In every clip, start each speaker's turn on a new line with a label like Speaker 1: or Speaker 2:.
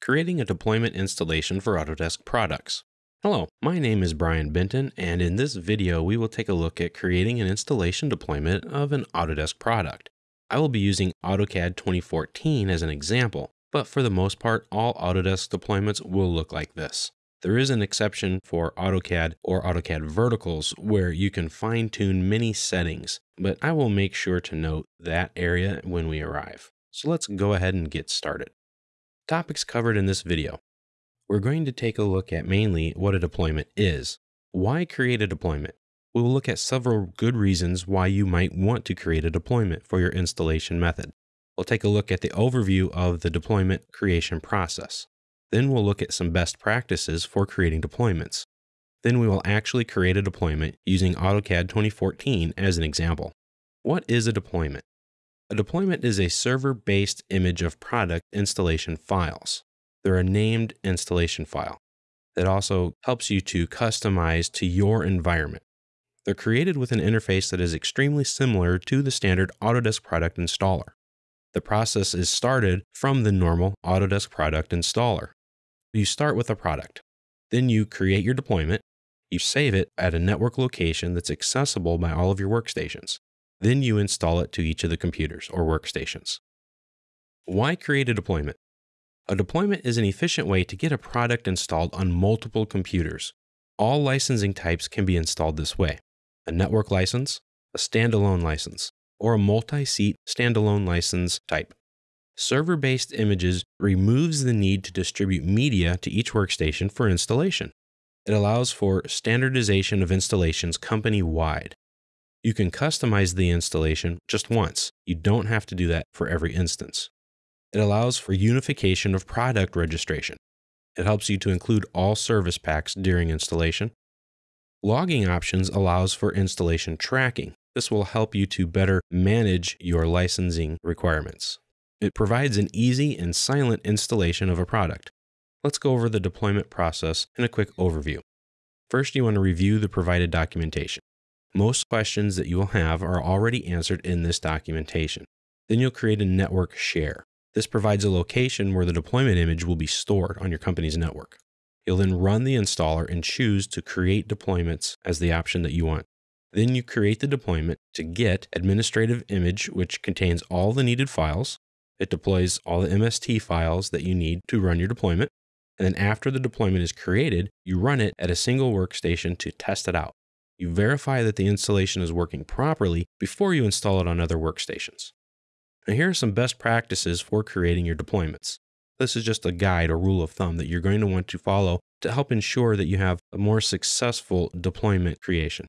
Speaker 1: creating a deployment installation for Autodesk products. Hello, my name is Brian Benton, and in this video, we will take a look at creating an installation deployment of an Autodesk product. I will be using AutoCAD 2014 as an example, but for the most part, all Autodesk deployments will look like this. There is an exception for AutoCAD or AutoCAD Verticals where you can fine tune many settings, but I will make sure to note that area when we arrive. So let's go ahead and get started. Topics covered in this video. We're going to take a look at mainly what a deployment is. Why create a deployment? We will look at several good reasons why you might want to create a deployment for your installation method. We'll take a look at the overview of the deployment creation process. Then we'll look at some best practices for creating deployments. Then we will actually create a deployment using AutoCAD 2014 as an example. What is a deployment? A deployment is a server-based image of product installation files. They're a named installation file that also helps you to customize to your environment. They're created with an interface that is extremely similar to the standard Autodesk product installer. The process is started from the normal Autodesk product installer. You start with a product. Then you create your deployment. You save it at a network location that's accessible by all of your workstations. Then you install it to each of the computers or workstations. Why create a deployment? A deployment is an efficient way to get a product installed on multiple computers. All licensing types can be installed this way a network license, a standalone license, or a multi seat standalone license type. Server based images removes the need to distribute media to each workstation for installation. It allows for standardization of installations company wide. You can customize the installation just once. You don't have to do that for every instance. It allows for unification of product registration. It helps you to include all service packs during installation. Logging options allows for installation tracking. This will help you to better manage your licensing requirements. It provides an easy and silent installation of a product. Let's go over the deployment process in a quick overview. First, you want to review the provided documentation. Most questions that you will have are already answered in this documentation. Then you'll create a network share. This provides a location where the deployment image will be stored on your company's network. You'll then run the installer and choose to create deployments as the option that you want. Then you create the deployment to get administrative image, which contains all the needed files. It deploys all the MST files that you need to run your deployment. And then after the deployment is created, you run it at a single workstation to test it out. You verify that the installation is working properly before you install it on other workstations. Now, here are some best practices for creating your deployments. This is just a guide or rule of thumb that you're going to want to follow to help ensure that you have a more successful deployment creation.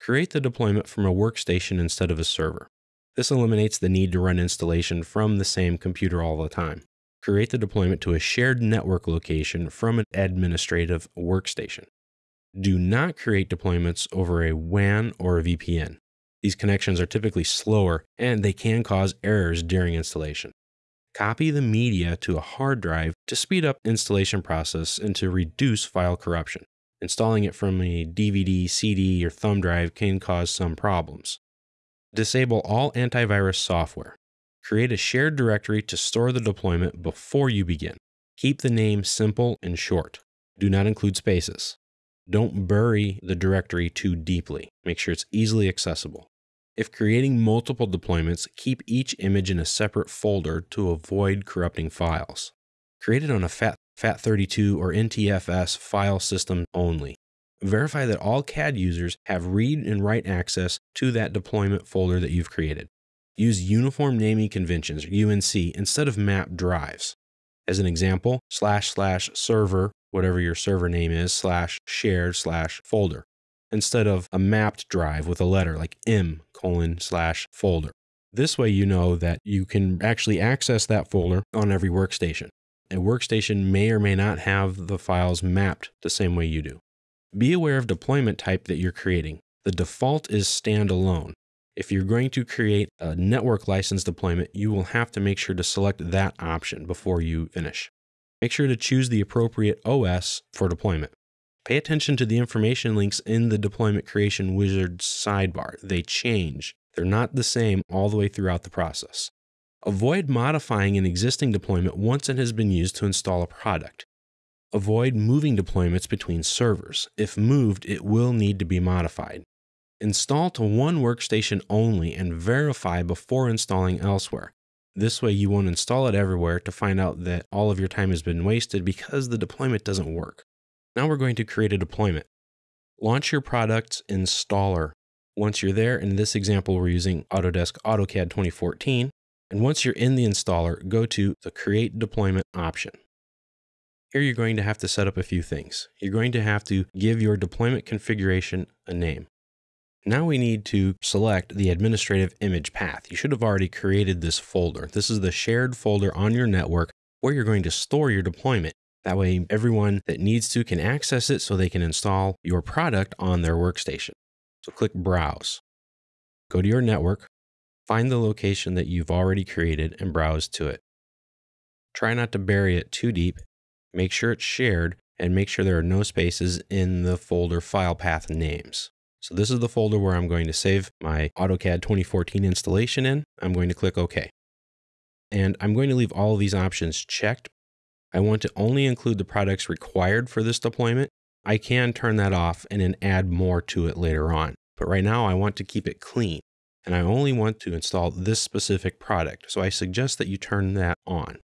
Speaker 1: Create the deployment from a workstation instead of a server. This eliminates the need to run installation from the same computer all the time. Create the deployment to a shared network location from an administrative workstation. Do not create deployments over a WAN or a VPN. These connections are typically slower and they can cause errors during installation. Copy the media to a hard drive to speed up installation process and to reduce file corruption. Installing it from a DVD, CD, or thumb drive can cause some problems. Disable all antivirus software. Create a shared directory to store the deployment before you begin. Keep the name simple and short. Do not include spaces. Don't bury the directory too deeply. Make sure it's easily accessible. If creating multiple deployments, keep each image in a separate folder to avoid corrupting files. Create it on a FAT, FAT32 or NTFS file system only. Verify that all CAD users have read and write access to that deployment folder that you've created. Use Uniform Naming Conventions, UNC, instead of map drives. As an example, slash slash server whatever your server name is, slash shared slash folder, instead of a mapped drive with a letter like m colon slash folder. This way, you know that you can actually access that folder on every workstation. A workstation may or may not have the files mapped the same way you do. Be aware of deployment type that you're creating. The default is standalone. If you're going to create a network license deployment, you will have to make sure to select that option before you finish. Make sure to choose the appropriate OS for deployment. Pay attention to the information links in the deployment creation wizard sidebar. They change. They're not the same all the way throughout the process. Avoid modifying an existing deployment once it has been used to install a product. Avoid moving deployments between servers. If moved, it will need to be modified. Install to one workstation only and verify before installing elsewhere. This way, you won't install it everywhere to find out that all of your time has been wasted because the deployment doesn't work. Now we're going to create a deployment. Launch your product's installer. Once you're there, in this example, we're using Autodesk AutoCAD 2014. And once you're in the installer, go to the Create Deployment option. Here you're going to have to set up a few things. You're going to have to give your deployment configuration a name. Now we need to select the administrative image path. You should have already created this folder. This is the shared folder on your network where you're going to store your deployment. That way everyone that needs to can access it so they can install your product on their workstation. So click Browse. Go to your network, find the location that you've already created and browse to it. Try not to bury it too deep. Make sure it's shared and make sure there are no spaces in the folder file path names. So this is the folder where I'm going to save my AutoCAD 2014 installation in. I'm going to click OK. And I'm going to leave all of these options checked. I want to only include the products required for this deployment. I can turn that off and then add more to it later on. But right now I want to keep it clean and I only want to install this specific product. So I suggest that you turn that on.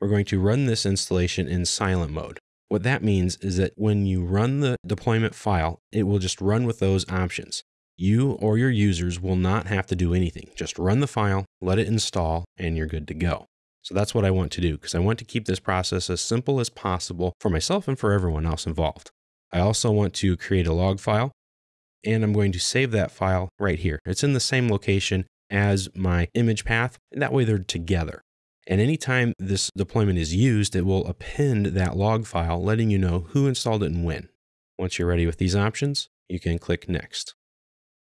Speaker 1: We're going to run this installation in silent mode. What that means is that when you run the deployment file, it will just run with those options. You or your users will not have to do anything. Just run the file, let it install, and you're good to go. So that's what I want to do because I want to keep this process as simple as possible for myself and for everyone else involved. I also want to create a log file and I'm going to save that file right here. It's in the same location as my image path, and that way they're together. And anytime this deployment is used, it will append that log file, letting you know who installed it and when. Once you're ready with these options, you can click Next.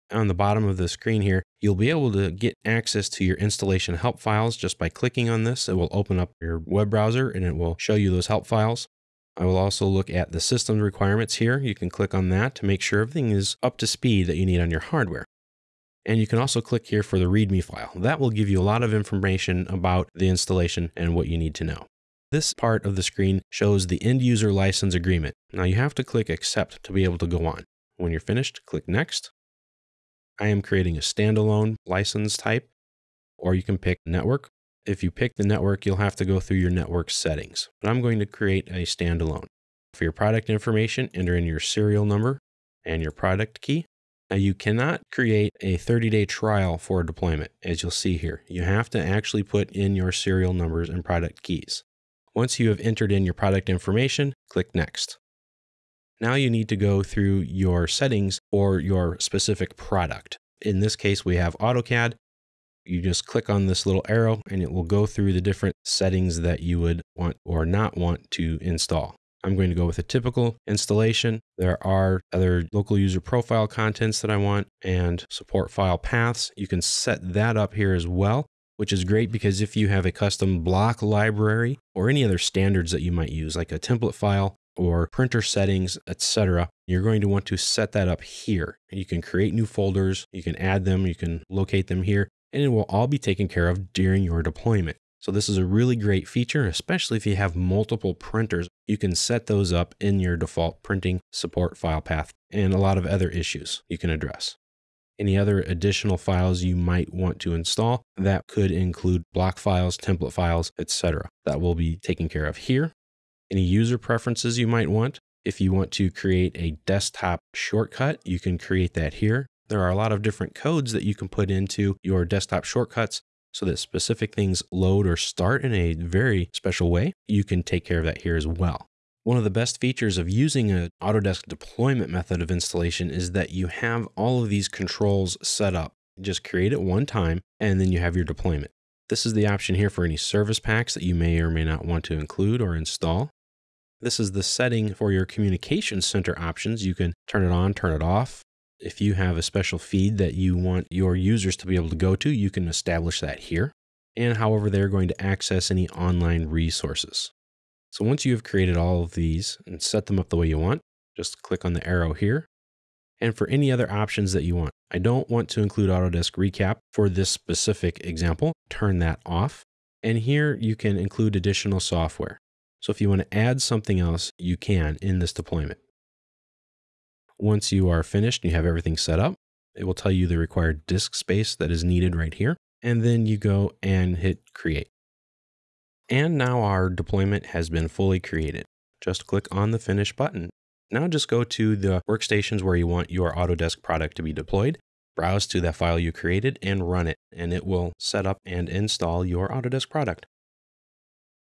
Speaker 1: On the bottom of the screen here, you'll be able to get access to your installation help files just by clicking on this. It will open up your web browser and it will show you those help files. I will also look at the system requirements here. You can click on that to make sure everything is up to speed that you need on your hardware. And you can also click here for the README file. That will give you a lot of information about the installation and what you need to know. This part of the screen shows the end user license agreement. Now you have to click accept to be able to go on. When you're finished, click next. I am creating a standalone license type, or you can pick network. If you pick the network, you'll have to go through your network settings, but I'm going to create a standalone. For your product information, enter in your serial number and your product key. Now, you cannot create a 30 day trial for a deployment, as you'll see here. You have to actually put in your serial numbers and product keys. Once you have entered in your product information, click Next. Now you need to go through your settings for your specific product. In this case, we have AutoCAD. You just click on this little arrow and it will go through the different settings that you would want or not want to install. I'm going to go with a typical installation. There are other local user profile contents that I want and support file paths. You can set that up here as well, which is great because if you have a custom block library or any other standards that you might use, like a template file or printer settings, etc., you're going to want to set that up here. You can create new folders, you can add them, you can locate them here, and it will all be taken care of during your deployment. So this is a really great feature, especially if you have multiple printers. You can set those up in your default printing support file path and a lot of other issues you can address. Any other additional files you might want to install that could include block files, template files, etc. That will be taken care of here. Any user preferences you might want. If you want to create a desktop shortcut, you can create that here. There are a lot of different codes that you can put into your desktop shortcuts so that specific things load or start in a very special way. You can take care of that here as well. One of the best features of using an Autodesk deployment method of installation is that you have all of these controls set up. Just create it one time and then you have your deployment. This is the option here for any service packs that you may or may not want to include or install. This is the setting for your communication center options. You can turn it on, turn it off, if you have a special feed that you want your users to be able to go to, you can establish that here and however they're going to access any online resources. So once you have created all of these and set them up the way you want, just click on the arrow here and for any other options that you want. I don't want to include Autodesk Recap for this specific example. Turn that off. And here you can include additional software. So if you want to add something else, you can in this deployment. Once you are finished and you have everything set up, it will tell you the required disk space that is needed right here. And then you go and hit create. And now our deployment has been fully created. Just click on the finish button. Now just go to the workstations where you want your Autodesk product to be deployed, browse to that file you created and run it, and it will set up and install your Autodesk product.